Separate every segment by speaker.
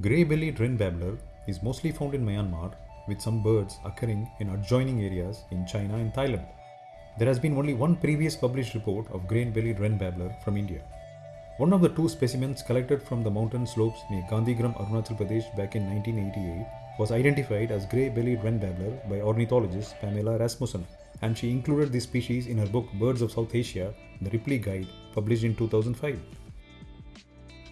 Speaker 1: Grey-bellied wren babbler is mostly found in Myanmar with some birds occurring in adjoining areas in China and Thailand. There has been only one previous published report of grey-bellied wren babbler from India. One of the two specimens collected from the mountain slopes near Gandhigram, Arunachal Pradesh back in 1988 was identified as grey-bellied wren babbler by ornithologist Pamela Rasmussen and she included this species in her book Birds of South Asia, the Ripley Guide, published in 2005.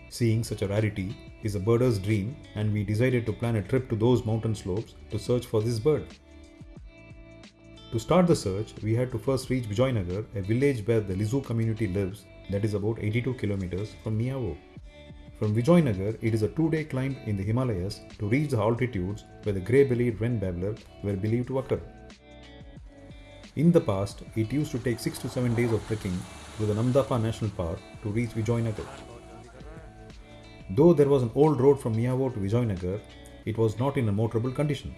Speaker 1: Seeing such a rarity is a birder's dream and we decided to plan a trip to those mountain slopes to search for this bird. To start the search, we had to first reach Vijayanagar, a village where the Lisu community lives that is about 82 kilometers from Miao. From Vijayanagar, it is a two-day climb in the Himalayas to reach the altitudes where the grey-bellied wren babbler were believed to occur. In the past, it used to take 6 to 7 days of trekking through the Namdapha National Park to reach Vijayanagar. Though there was an old road from Miao to Vijayanagar, it was not in a motorable condition.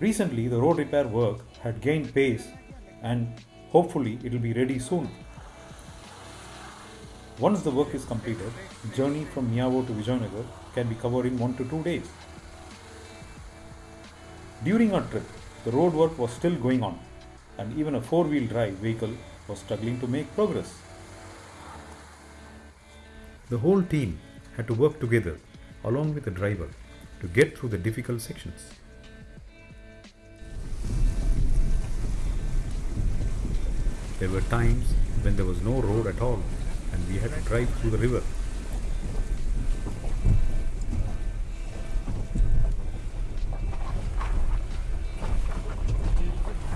Speaker 1: Recently, the road repair work had gained pace and hopefully it will be ready soon. Once the work is completed, journey from Miao to Vijayanagar can be covered in 1 to 2 days. During our trip, the road work was still going on and even a four-wheel drive vehicle was struggling to make progress. The whole team had to work together along with the driver to get through the difficult sections. There were times when there was no road at all and we had to drive through the river.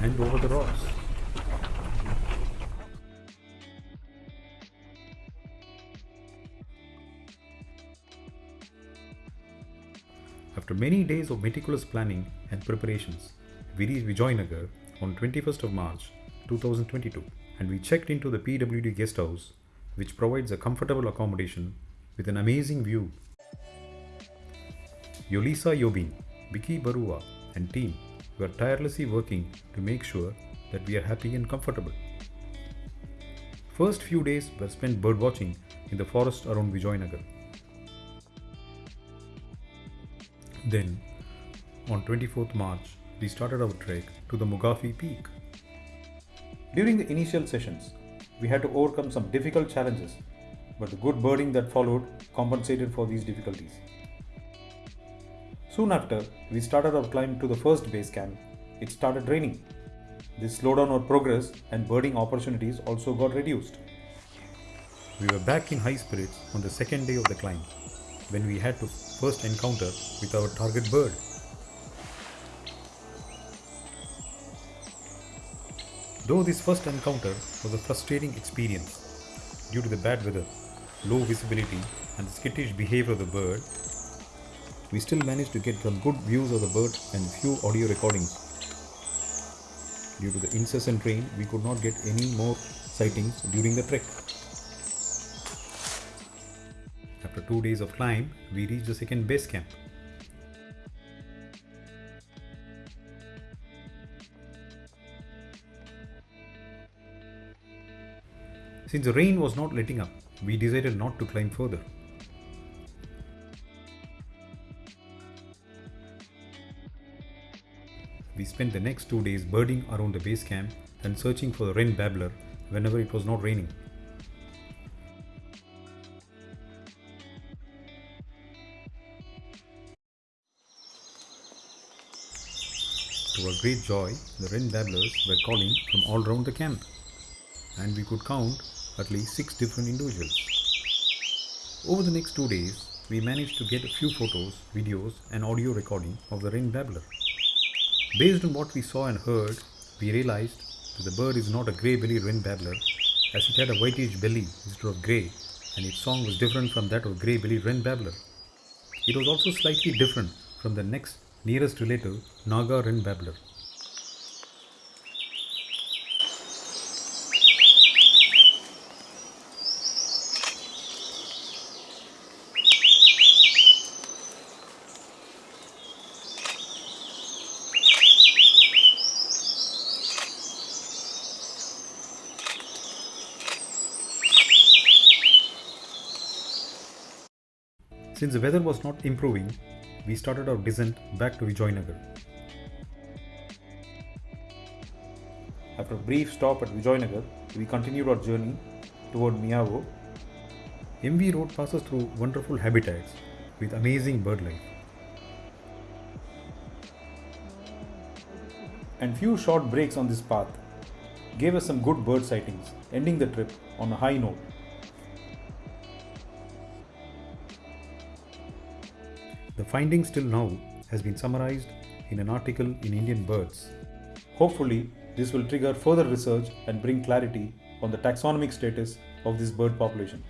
Speaker 1: And over the rocks. After many days of meticulous planning and preparations, we reached Vijayanagar on 21st of March 2022 and we checked into the PWD guest house which provides a comfortable accommodation with an amazing view. Yolisa Yobin, Vicky Barua and team were tirelessly working to make sure that we are happy and comfortable. First few days were spent birdwatching in the forest around Vijayanagar. Then, on 24th March, we started our trek to the Mugaphi peak. During the initial sessions, we had to overcome some difficult challenges, but the good birding that followed compensated for these difficulties. Soon after, we started our climb to the first base camp. It started raining. This slowed down our progress and birding opportunities also got reduced. We were back in high spirits on the second day of the climb when we had to first encounter with our target bird. Though this first encounter was a frustrating experience due to the bad weather, low visibility and the skittish behavior of the bird, we still managed to get some good views of the bird and few audio recordings. Due to the incessant rain, we could not get any more sightings during the trek. After two days of climb, we reached the second base camp. Since the rain was not letting up, we decided not to climb further. We spent the next two days birding around the base camp and searching for the wren babbler whenever it was not raining. To our great joy, the wren babblers were calling from all around the camp, and we could count at least six different individuals. Over the next two days, we managed to get a few photos, videos, and audio recording of the wren babbler. Based on what we saw and heard, we realized that the bird is not a grey-bellied wren babbler, as it had a whitish belly instead of grey, and its song was different from that of grey-bellied wren babbler. It was also slightly different from the next nearest relative Naga wren babbler. Since the weather was not improving, we started our descent back to Vijayanagar. After a brief stop at Vijayanagar, we continued our journey toward Miao. MV Road passes through wonderful habitats with amazing bird life. And few short breaks on this path gave us some good bird sightings, ending the trip on a high note. The findings till now has been summarized in an article in Indian Birds. Hopefully, this will trigger further research and bring clarity on the taxonomic status of this bird population.